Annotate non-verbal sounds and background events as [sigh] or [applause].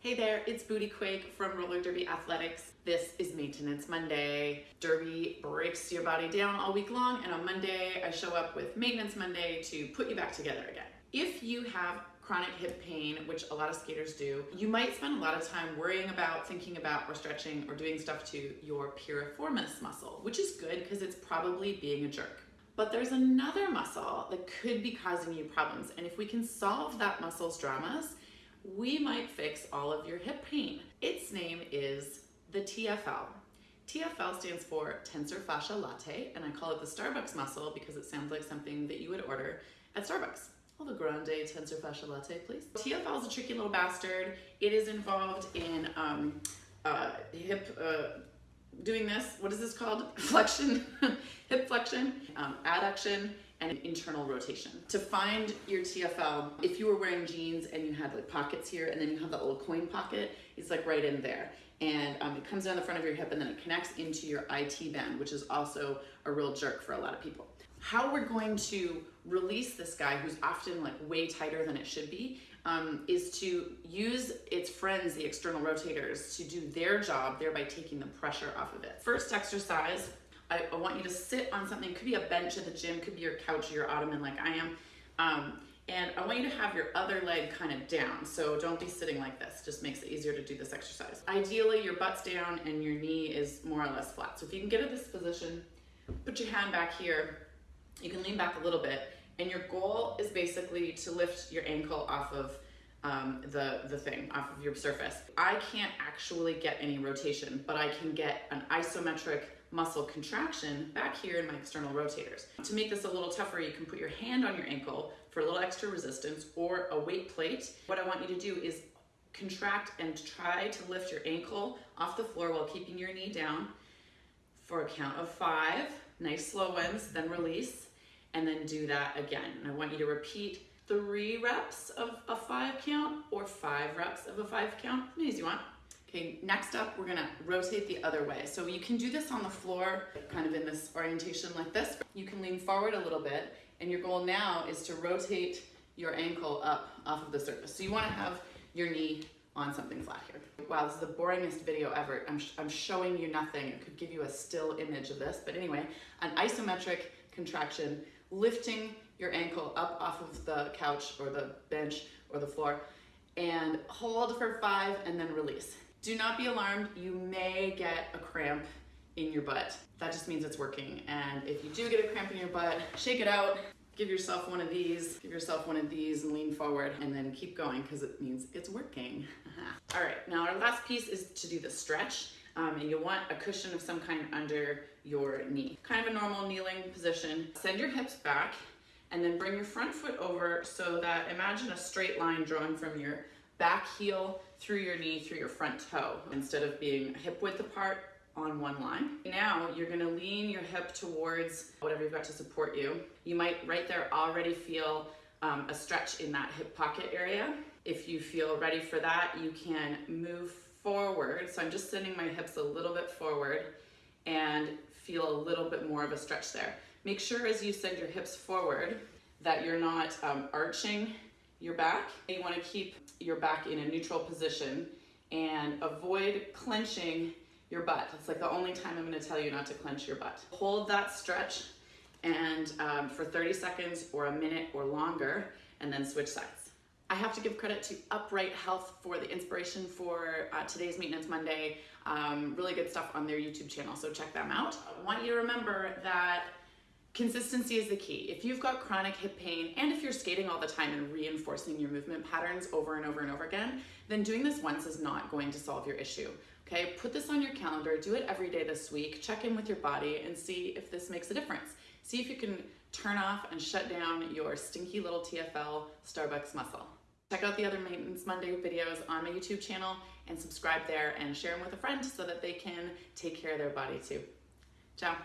Hey there, it's Booty Quake from Roller Derby Athletics. This is Maintenance Monday. Derby breaks your body down all week long, and on Monday, I show up with Maintenance Monday to put you back together again. If you have chronic hip pain, which a lot of skaters do, you might spend a lot of time worrying about, thinking about, or stretching, or doing stuff to your piriformis muscle, which is good because it's probably being a jerk. But there's another muscle that could be causing you problems, and if we can solve that muscle's dramas, we might fix all of your hip pain. Its name is the TFL. TFL stands for tensor fascia latae, and I call it the Starbucks muscle because it sounds like something that you would order at Starbucks. Hold a grande tensor fascia latae, please. TFL is a tricky little bastard. It is involved in um, uh, hip, uh, doing this, what is this called? [laughs] Flexion, [laughs] hip flexion, um, adduction, and internal rotation. To find your TFL, if you were wearing jeans and you had like pockets here and then you have that little coin pocket, it's like right in there. And um, it comes down the front of your hip and then it connects into your IT band, which is also a real jerk for a lot of people. How we're going to release this guy who's often like way tighter than it should be um, is to use its friends, the external rotators, to do their job, thereby taking the pressure off of it. First exercise, I, I, want you to sit on something. Could be a bench at the gym, could be your couch or your ottoman like I am. Um, and I want you to have your other leg kind of down. So don't be sitting like this. Just makes it easier to do this exercise. Ideally, your butt's down and your knee is more or less flat. So if you can get to this position, put your hand back here. You can lean back a little bit. And your goal is basically to lift your ankle off of um, the, the thing, off of your surface. I can't actually get any rotation, but I can get an isometric muscle contraction back here in my external rotators. To make this a little tougher, you can put your hand on your ankle for a little extra resistance or a weight plate. What I want you to do is contract and try to lift your ankle off the floor while keeping your knee down for a count of five, nice slow ones, then release, and then do that again. And I want you to repeat three reps of a five count or five reps of a five count, as you want. Okay, next up, we're gonna rotate the other way. So you can do this on the floor, kind of in this orientation like this. You can lean forward a little bit, and your goal now is to rotate your ankle up off of the surface. So you wanna have your knee on something flat here. Wow, this is the boringest video ever. I'm, sh I'm showing you nothing. It could give you a still image of this, but anyway, an isometric contraction, lifting your ankle up off of the couch or the bench or the floor, and hold for five and then release. Do not be alarmed, you may get a cramp in your butt. That just means it's working. And if you do get a cramp in your butt, shake it out, give yourself one of these, give yourself one of these and lean forward and then keep going because it means it's working. [laughs] All right, now our last piece is to do the stretch. Um, and you'll want a cushion of some kind under your knee. Kind of a normal kneeling position. Send your hips back and then bring your front foot over so that imagine a straight line drawn from your back heel through your knee, through your front toe, instead of being hip width apart on one line. Now you're gonna lean your hip towards whatever you've got to support you. You might right there already feel um, a stretch in that hip pocket area. If you feel ready for that, you can move forward. So I'm just sending my hips a little bit forward and feel a little bit more of a stretch there. Make sure as you send your hips forward that you're not um, arching your back. You wanna keep your back in a neutral position and avoid clenching your butt. It's like the only time I'm gonna tell you not to clench your butt. Hold that stretch and um, for 30 seconds or a minute or longer and then switch sides. I have to give credit to Upright Health for the inspiration for uh, today's Maintenance Monday. Um, really good stuff on their YouTube channel, so check them out. I want you to remember that Consistency is the key. If you've got chronic hip pain and if you're skating all the time and reinforcing your movement patterns over and over and over again, then doing this once is not going to solve your issue. Okay, put this on your calendar, do it every day this week, check in with your body and see if this makes a difference. See if you can turn off and shut down your stinky little TFL Starbucks muscle. Check out the other Maintenance Monday videos on my YouTube channel and subscribe there and share them with a friend so that they can take care of their body too. Ciao.